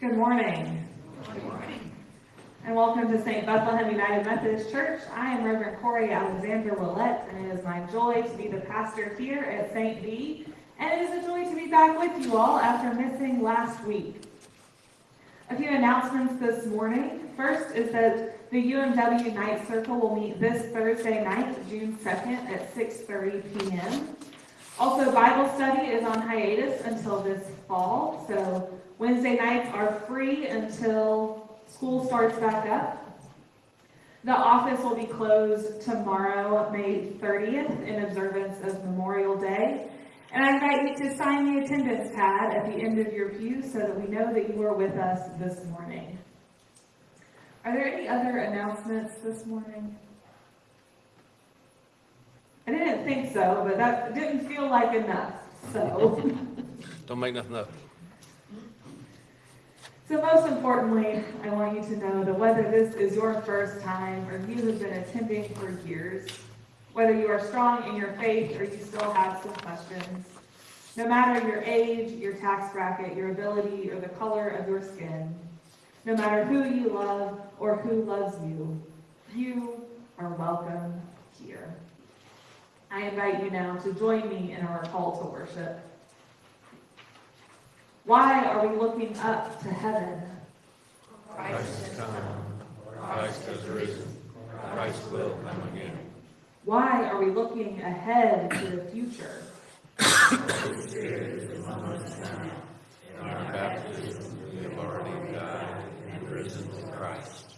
Good morning. And welcome to St. Bethlehem United Methodist Church. I am Reverend Corey Alexander Willett, and it is my joy to be the pastor here at St. B. And it is a joy to be back with you all after missing last week. A few announcements this morning. First is that the UMW Night Circle will meet this Thursday night, June 2nd at 6.30 p.m. Also, Bible study is on hiatus until this fall, so Wednesday nights are free until school starts back up. The office will be closed tomorrow, May 30th, in observance of Memorial Day. And I invite you to sign the attendance pad at the end of your pew so that we know that you are with us this morning. Are there any other announcements this morning? I didn't think so, but that didn't feel like enough, so. Don't make nothing up. So most importantly, I want you to know that whether this is your first time or you have been attending for years, whether you are strong in your faith or you still have some questions, no matter your age, your tax bracket, your ability, or the color of your skin, no matter who you love or who loves you, you are welcome here. I invite you now to join me in our call to worship. Why are we looking up to heaven? Christ has come. Christ has risen. Christ will come again. Why are we looking ahead to the future? In our baptism, we have already died and risen with Christ.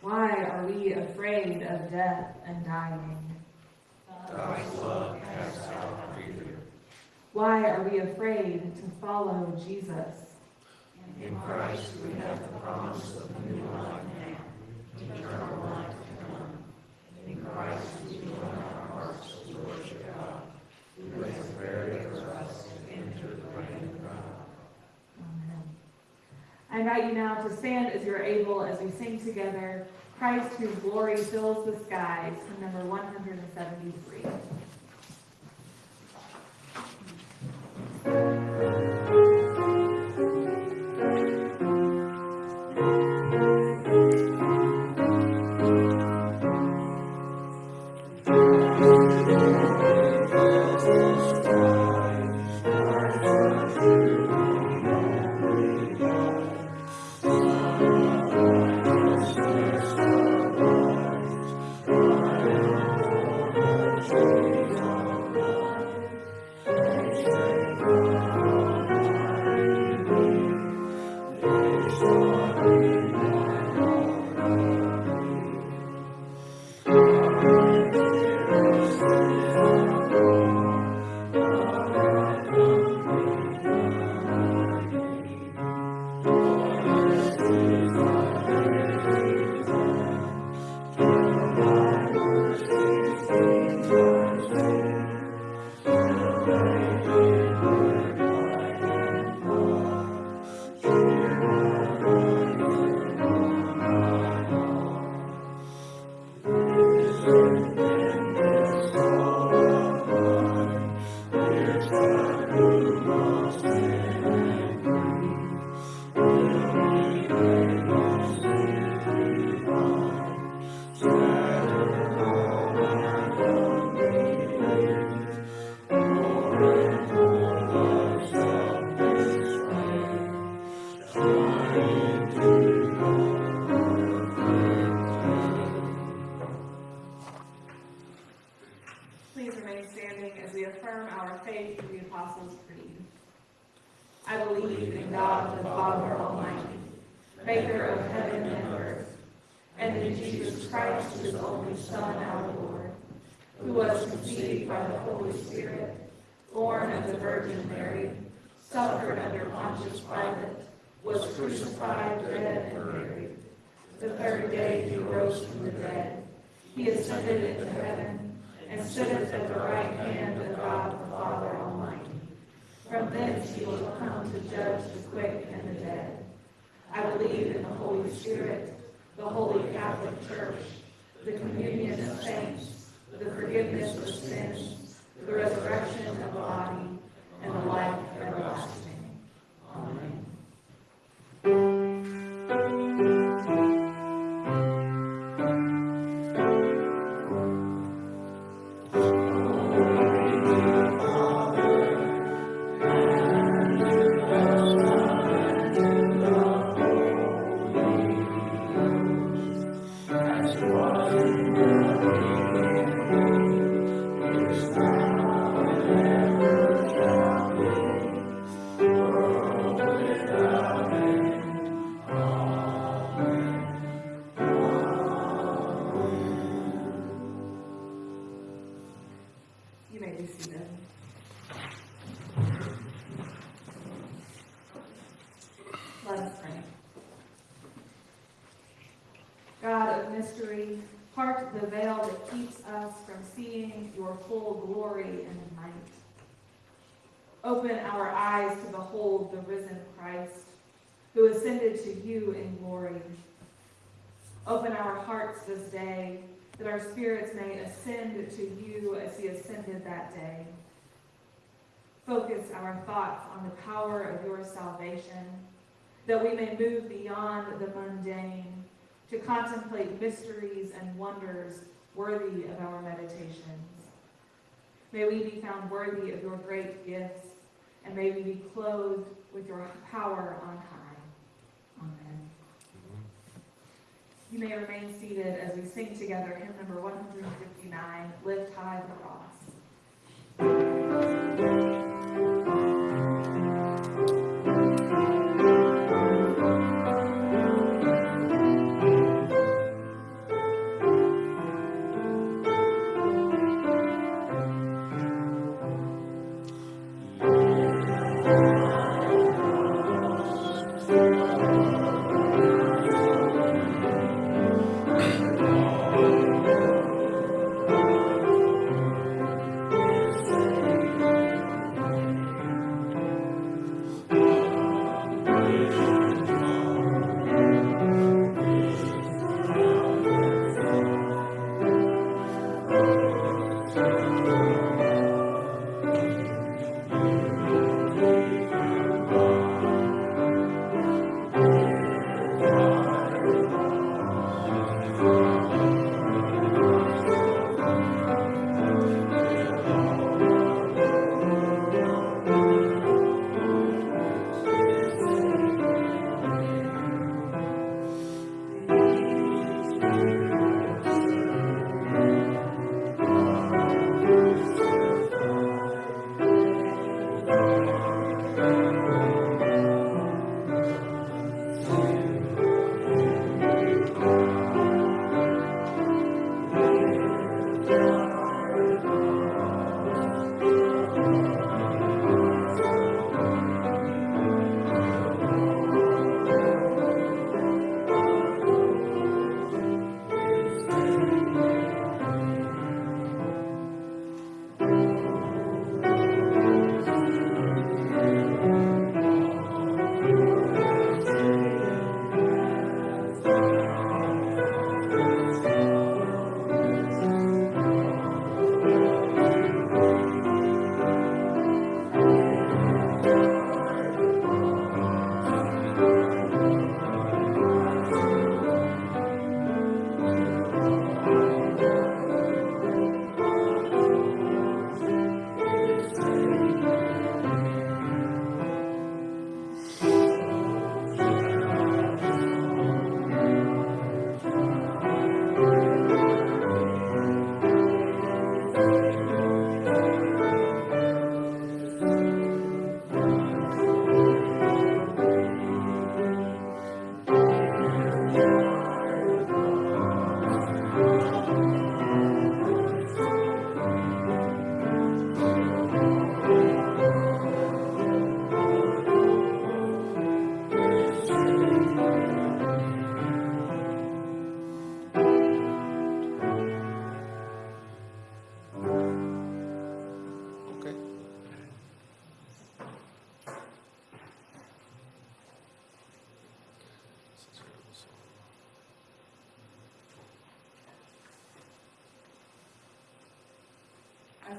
Why are we afraid of death and dying? God's love casts out. Why are we afraid to follow Jesus? In Christ, we have the promise of a new life now, eternal life to come. In Christ, we join our hearts to worship God, who has prepared for us to enter the reign of God. Amen. I invite you now to stand as you're able as we sing together, Christ whose glory fills the skies, number 173. Saints, the forgiveness of sins, spirits may ascend to you as he ascended that day. Focus our thoughts on the power of your salvation, that we may move beyond the mundane to contemplate mysteries and wonders worthy of our meditations. May we be found worthy of your great gifts, and may we be clothed with your power on high. Amen. You may remain seated as we sing together hymn number 159, Lift High the Cross.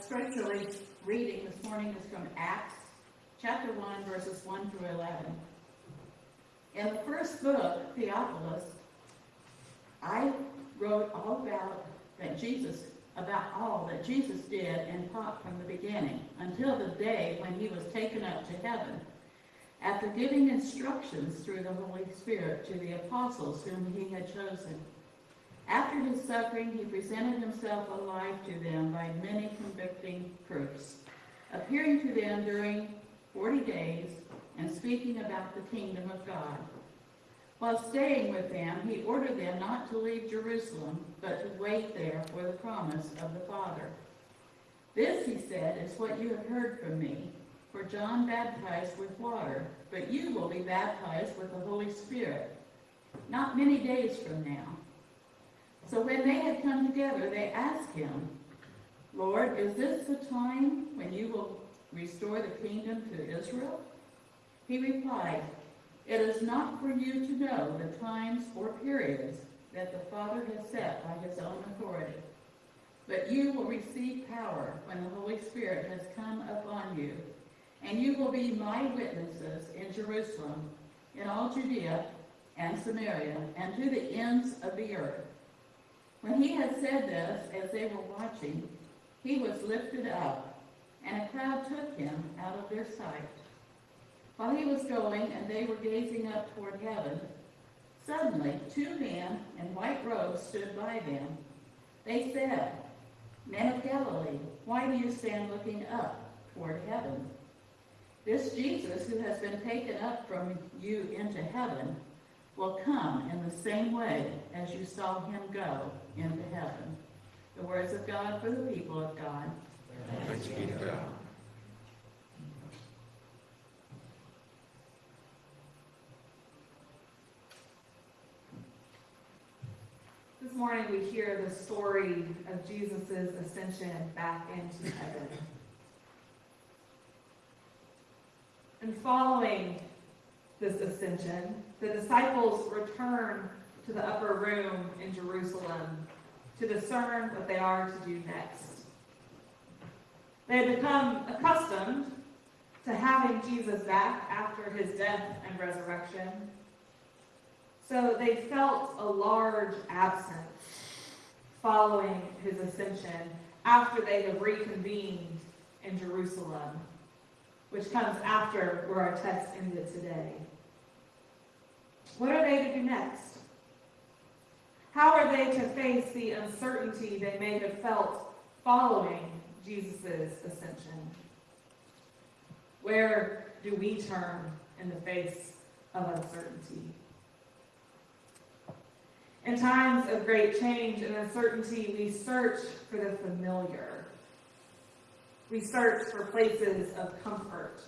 Scripture reading this morning is from Acts, chapter 1, verses 1 through 11. In the first book, Theophilus, I wrote all about that Jesus, about all that Jesus did and taught from the beginning until the day when he was taken up to heaven, after giving instructions through the Holy Spirit to the apostles whom he had chosen. After his suffering, he presented himself alive to them by many convicting proofs, appearing to them during forty days and speaking about the kingdom of God. While staying with them, he ordered them not to leave Jerusalem, but to wait there for the promise of the Father. This, he said, is what you have heard from me. For John baptized with water, but you will be baptized with the Holy Spirit, not many days from now. So when they had come together, they asked him, Lord, is this the time when you will restore the kingdom to Israel? He replied, It is not for you to know the times or periods that the Father has set by his own authority. But you will receive power when the Holy Spirit has come upon you, and you will be my witnesses in Jerusalem, in all Judea and Samaria, and to the ends of the earth. When he had said this, as they were watching, he was lifted up, and a crowd took him out of their sight. While he was going, and they were gazing up toward heaven, Suddenly, two men in white robes stood by them. They said, Men of Galilee, why do you stand looking up toward heaven? This Jesus who has been taken up from you into heaven will come in the same way as you saw him go into heaven. The words of God for the people of God. Thanks be to God. This morning we hear the story of Jesus' ascension back into heaven. And following this ascension, the disciples return to the upper room in Jerusalem to discern what they are to do next. They had become accustomed to having Jesus back after his death and resurrection. So they felt a large absence following his ascension after they have reconvened in Jerusalem, which comes after where our text ended today. What are they to do next? How are they to face the uncertainty they may have felt following Jesus' ascension? Where do we turn in the face of uncertainty? In times of great change and uncertainty, we search for the familiar. We search for places of comfort.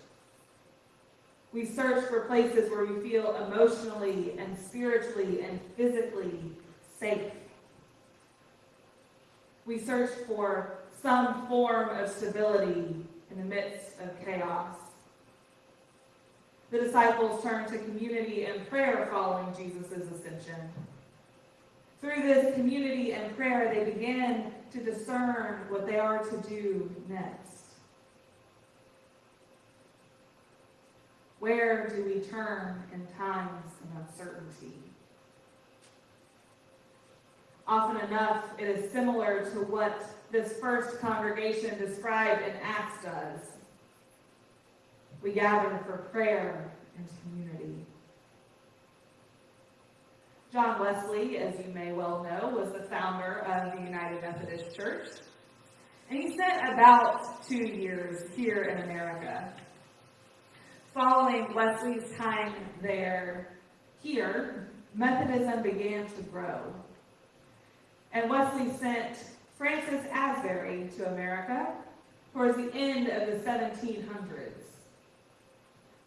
We search for places where we feel emotionally and spiritually and physically safe. We search for some form of stability in the midst of chaos. The disciples turn to community and prayer following Jesus' ascension. Through this community and prayer, they begin to discern what they are to do next. Where do we turn in times of uncertainty? Often enough, it is similar to what this first congregation described in Acts does. We gather for prayer and community. John Wesley, as you may well know, was the founder of the United Methodist Church. And he spent about two years here in America. Following Wesley's time there, here, Methodism began to grow. And Wesley sent Francis Asbury to America towards the end of the 1700s.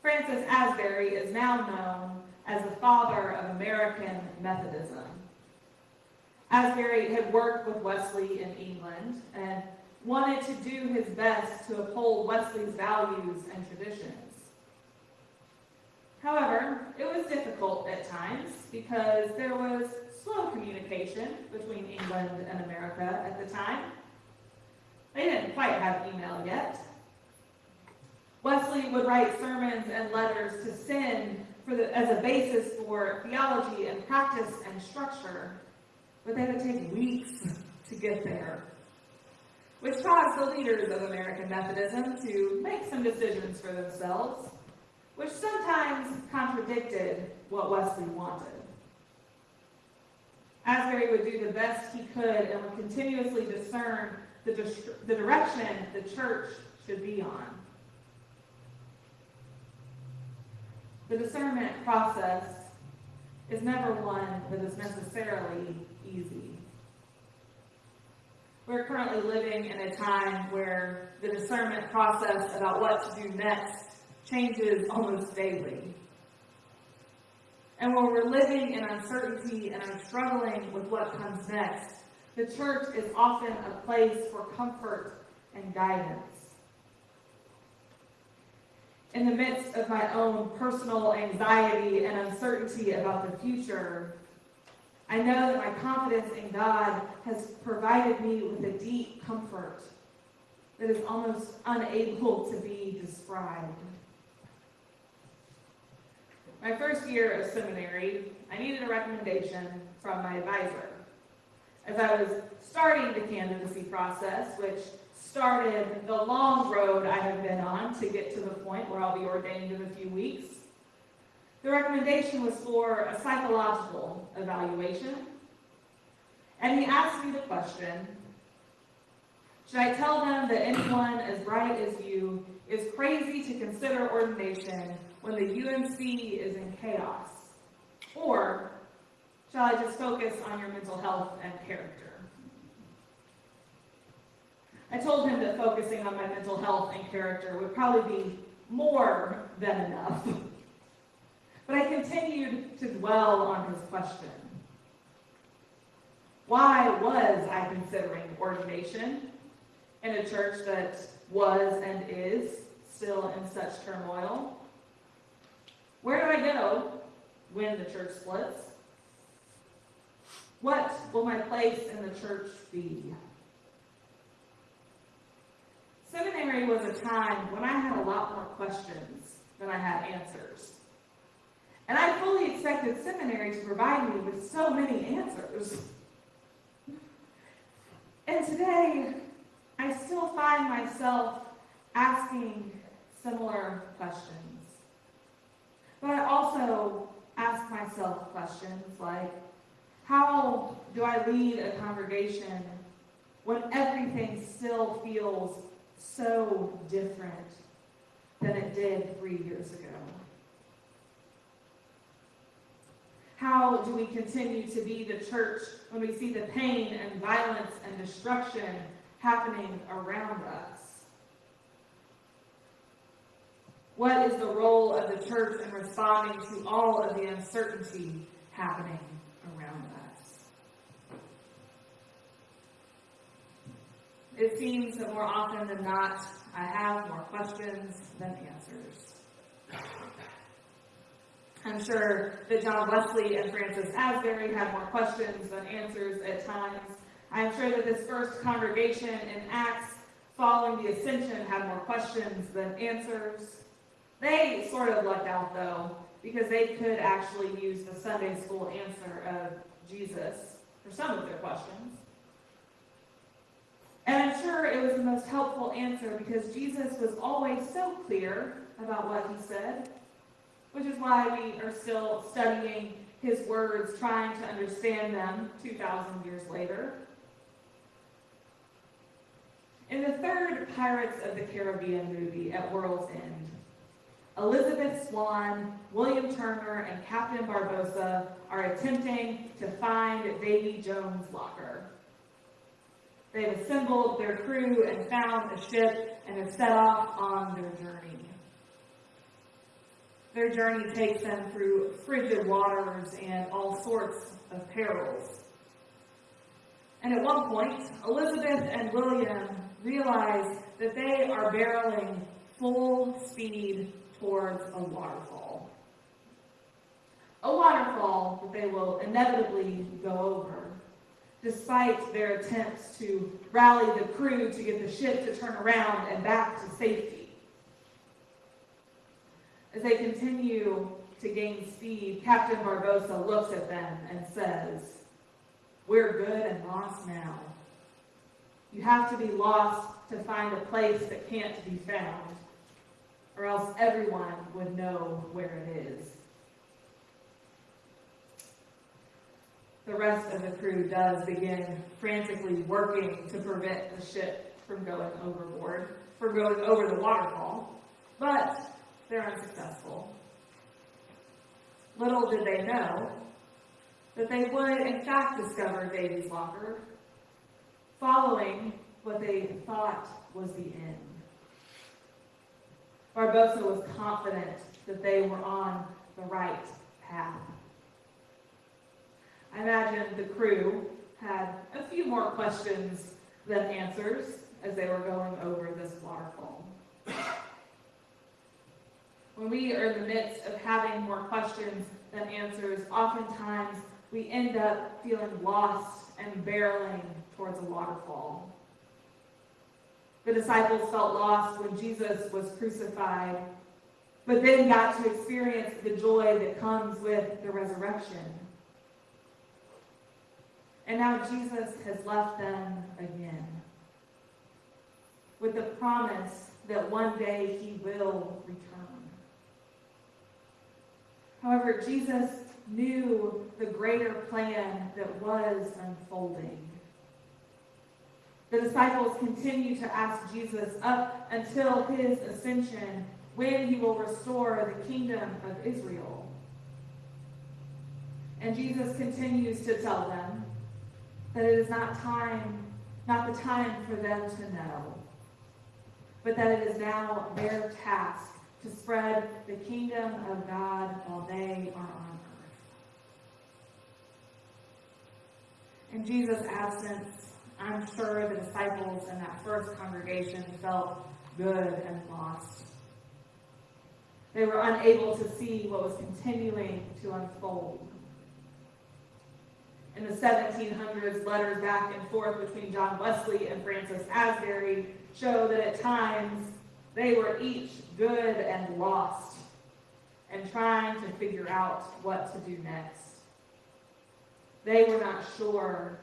Francis Asbury is now known as the father of American Methodism. Asbury had worked with Wesley in England and wanted to do his best to uphold Wesley's values and traditions. However, it was difficult at times because there was slow communication between England and America at the time. They didn't quite have email yet. Wesley would write sermons and letters to send the, as a basis for theology and practice and structure, but they would take weeks to get there, which caused the leaders of American Methodism to make some decisions for themselves, which sometimes contradicted what Wesley wanted. Asbury would do the best he could and would continuously discern the, the direction the church should be on. The discernment process is never one that is necessarily easy. We're currently living in a time where the discernment process about what to do next changes almost daily. And when we're living in uncertainty and are struggling with what comes next, the church is often a place for comfort and guidance. In the midst of my own personal anxiety and uncertainty about the future, I know that my confidence in God has provided me with a deep comfort that is almost unable to be described. My first year of seminary, I needed a recommendation from my advisor. As I was starting the candidacy process, which started the long road I have been on to get to the point where I'll be ordained in a few weeks, The recommendation was for a psychological evaluation. And he asked me the question, should I tell them that anyone as bright as you is crazy to consider ordination when the UMC is in chaos? Or shall I just focus on your mental health and character? I told him that focusing on my mental health and character would probably be more than enough. But I continued to dwell on his question. Why was I considering ordination in a church that was and is still in such turmoil? Where do I go when the church splits? What will my place in the church be? Seminary was a time when I had a lot more questions than I had answers. And I fully expected seminary to provide me with so many answers. And today, I still find myself asking similar questions. But I also ask myself questions like, how do I lead a congregation when everything still feels so different than it did three years ago? How do we continue to be the church when we see the pain and violence and destruction happening around us? What is the role of the church in responding to all of the uncertainty happening around us? It seems that more often than not, I have more questions than answers. I'm sure that John Wesley and Francis Asbury had more questions than answers at times. I'm sure that this first congregation in Acts following the ascension had more questions than answers. They sort of lucked out though, because they could actually use the Sunday school answer of Jesus for some of their questions. And I'm sure it was the most helpful answer because Jesus was always so clear about what he said which is why we are still studying his words, trying to understand them 2,000 years later. In the third Pirates of the Caribbean movie, At World's End, Elizabeth Swann, William Turner, and Captain Barbossa are attempting to find Davy Jones' locker. They've assembled their crew and found a ship and have set off on their journey. Their journey takes them through frigid waters and all sorts of perils. And at one point, Elizabeth and William realize that they are barreling full speed towards a waterfall. A waterfall that they will inevitably go over, despite their attempts to rally the crew to get the ship to turn around and back to safety. As they continue to gain speed, Captain Barbossa looks at them and says, We're good and lost now. You have to be lost to find a place that can't be found, everyone would know where it is. The rest of the crew does begin frantically working to prevent the ship from going overboard, from going over the waterfall. But they're unsuccessful. Little did they know that they would, in fact, discover Davy's locker following what they thought was the end. Barbossa was confident that they were on the right path. I imagine the crew had a few more questions than answers as they were going over this waterfall. When we are in the midst of having more questions than answers, oftentimes we end up feeling lost and barreling towards a waterfall. The disciples felt lost when Jesus was crucified, but then got to experience the joy that comes with the resurrection. And now Jesus has left them again with the promise that one day he will return. However, Jesus knew the greater plan that was unfolding. The disciples continue to ask Jesus up until his ascension when he will restore the kingdom of Israel. And Jesus continues to tell them that it is not time, not the time for them to know, but that it is now their task to spread the kingdom of God while they are on earth. In Jesus' absence, I'm sure the disciples in that first congregation felt good and lost. They were unable to see what was continuing to unfold. In the 1700s, letters back and forth between John Wesley and Francis Asbury show that at times they were each good and lost and trying to figure out what to do next. They were not sure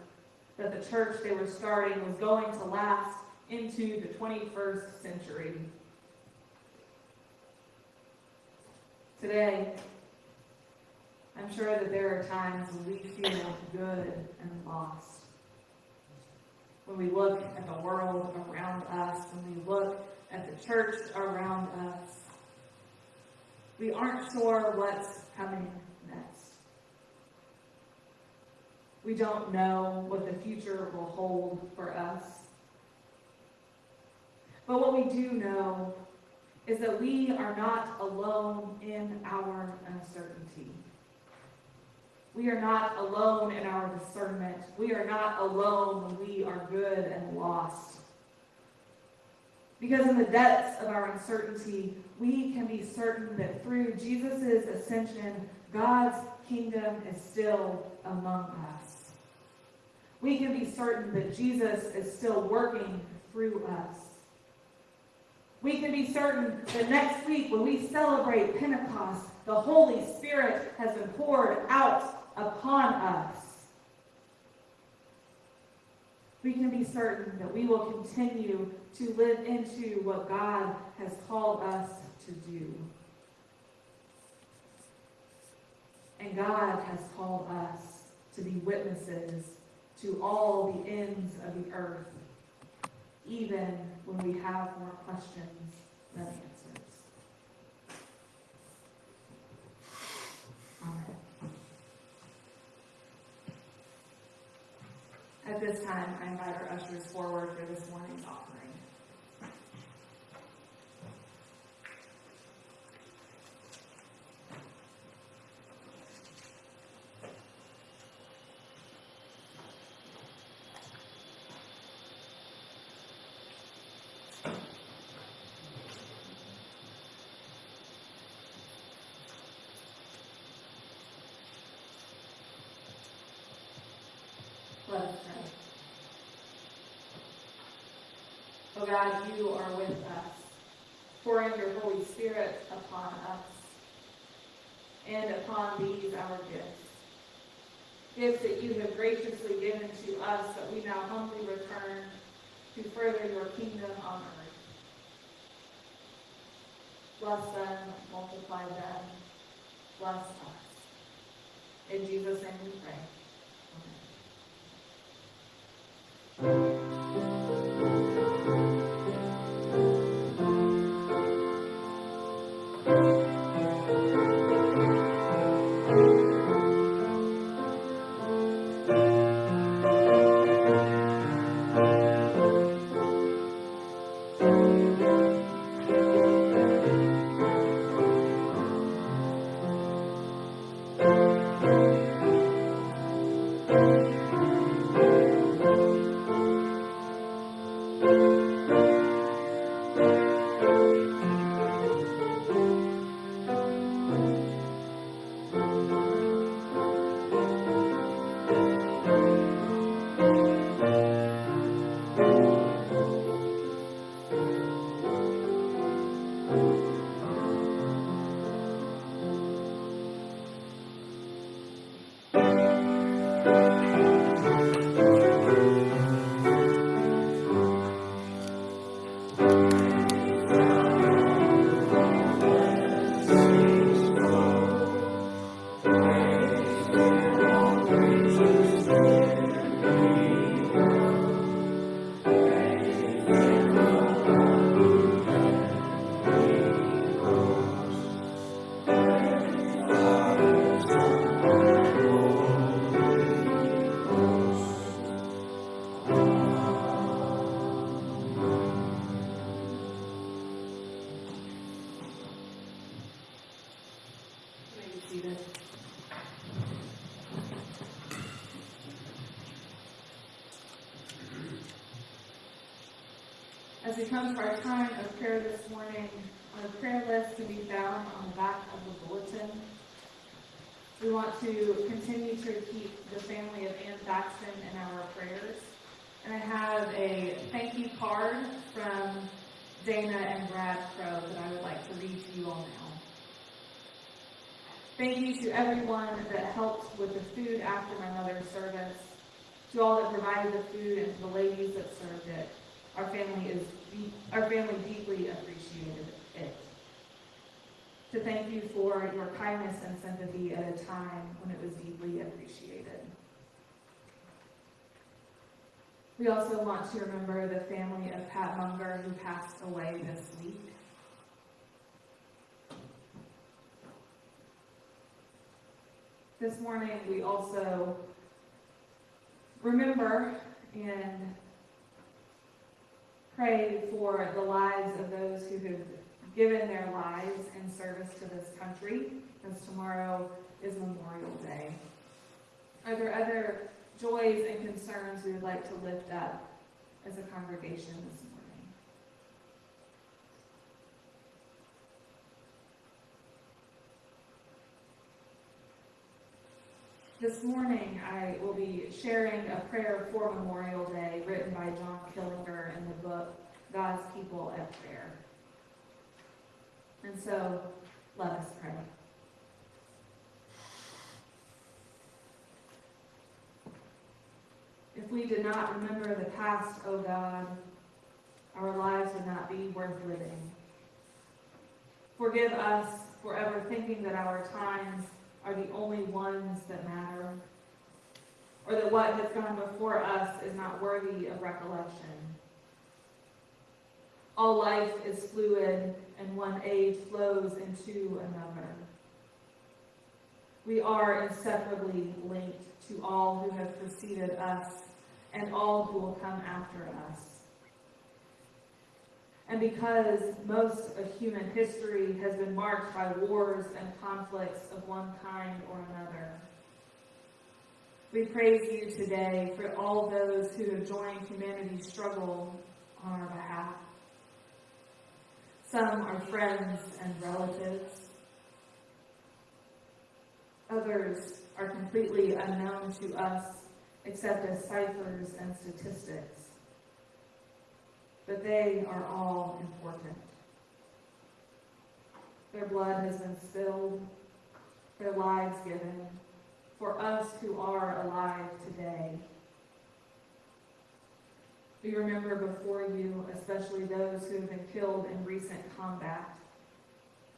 that the church they were starting was going to last into the 21st century. Today, I'm sure that there are times when we feel good and lost. When we look at the world around us, when we look at the church around us, we aren't sure what's coming next. We don't know what the future will hold for us. But what we do know is that we are not alone in our uncertainty. We are not alone in our discernment. We are not alone when we are good and lost. Because in the depths of our uncertainty, we can be certain that through Jesus' ascension, God's kingdom is still among us. We can be certain that Jesus is still working through us. We can be certain that next week, when we celebrate Pentecost, the Holy Spirit has been poured out upon us. We can be certain that we will continue to live into what God has called us to do. And God has called us to be witnesses to all the ends of the earth even when we have more questions than answers. Amen. At this time, I invite our ushers forward for this morning's offering. Let us pray. Oh God, you are with us, pouring your Holy Spirit upon us and upon these our gifts. Gifts that you have graciously given to us that we now humbly return to further your kingdom on earth. Bless them, multiply them, bless us. In Jesus' name we pray. As we come to our time of prayer this morning, our prayer list can be found on the back of the bulletin. We want to continue to keep the family of Ann Baxton in our prayers. And I have a thank you card from Dana and Brad Crow that I would like to read to you all now. Thank you to everyone that helped with the food after my mother's service, to all that provided the food, and to the ladies that served it. Our family is deep, our family deeply appreciated it. To thank you for your kindness and sympathy at a time when it was deeply appreciated. We also want to remember the family of Pat Munger who passed away this week. This morning, we also remember and pray for the lives of those who have given their lives in service to this country, as tomorrow is Memorial Day. Are there other joys and concerns we would like to lift up as a congregation this morning? This morning, I will be sharing a prayer for Memorial Day written by John Killinger in the book God's People at Prayer. And so, let us pray. If we did not remember the past, O God, our lives would not be worth living. Forgive us for ever thinking that our times are the only ones that matter, or that what has gone before us is not worthy of recollection. All life is fluid, and one age flows into another. We are inseparably linked to all who have preceded us and all who will come after us. And because most of human history has been marked by wars and conflicts of one kind or another, we praise you today for all those who have joined humanity's struggle on our behalf. Some are friends and relatives. Others are completely unknown to us except as ciphers and statistics. But they are all important. Their blood has been spilled, their lives given, for us who are alive today. We remember before you, especially those who have been killed in recent combat,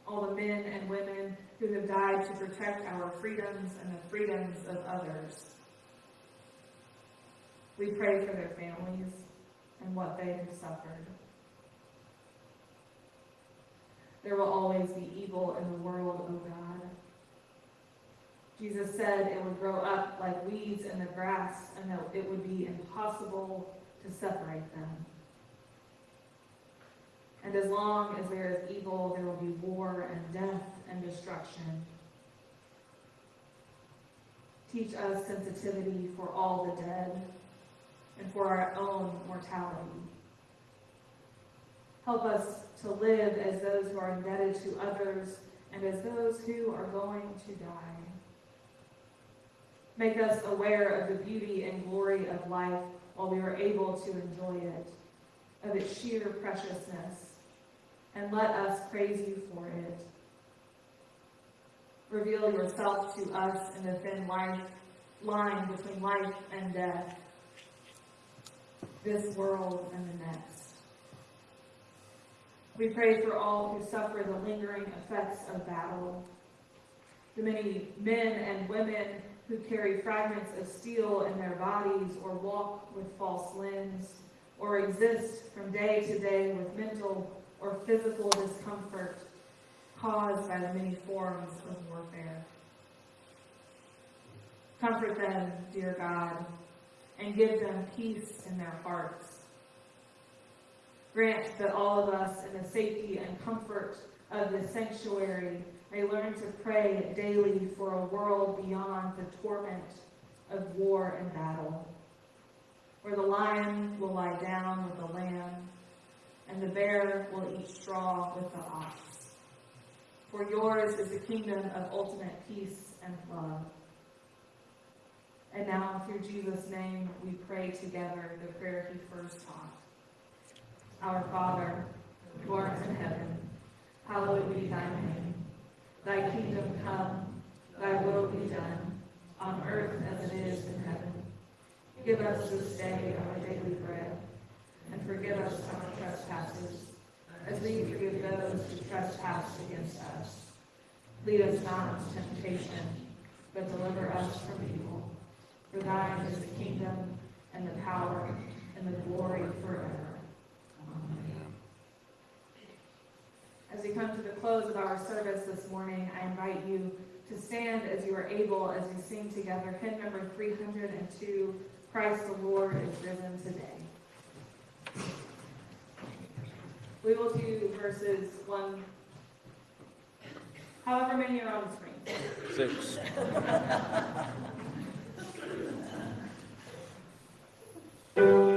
all the men and women who have died to protect our freedoms and the freedoms of others. We pray for their families and what they have suffered. There will always be evil in the world, O God. Jesus said it would grow up like weeds in the grass and that it would be impossible to separate them. And as long as there is evil, there will be war and death and destruction. Teach us sensitivity for all the dead and for our own mortality. Help us to live as those who are indebted to others and as those who are going to die. Make us aware of the beauty and glory of life while we are able to enjoy it, of its sheer preciousness, and let us praise you for it. Reveal yourself to us in the thin life, line between life and death, this world and the next. We pray for all who suffer the lingering effects of battle, the many men and women who carry fragments of steel in their bodies or walk with false limbs or exist from day to day with mental or physical discomfort caused by the many forms of warfare. Comfort them, dear God, and give them peace in their hearts. Grant that all of us in the safety and comfort of the sanctuary may learn to pray daily for a world beyond the torment of war and battle, where the lion will lie down with the lamb, and the bear will eat straw with the ox. For yours is the kingdom of ultimate peace and love. And now, through Jesus' name, we pray together the prayer he first taught. Our Father, who art in heaven, hallowed be thy name. Thy kingdom come, thy will be done, on earth as it is in heaven. Give us this day our daily bread, and forgive us our trespasses, as we forgive those who trespass against us. Lead us not into temptation, but deliver us from evil. For thine is the kingdom, and the power, and the glory forever. Amen. As we come to the close of our service this morning, I invite you to stand as you are able as we sing together hymn number 302, Christ the Lord is risen today. We will do verses 1, however many are on the screen. Six. Six.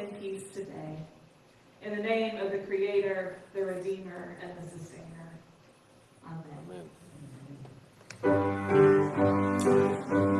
in peace today. In the name of the Creator, the Redeemer, and the Sustainer. Amen. Amen.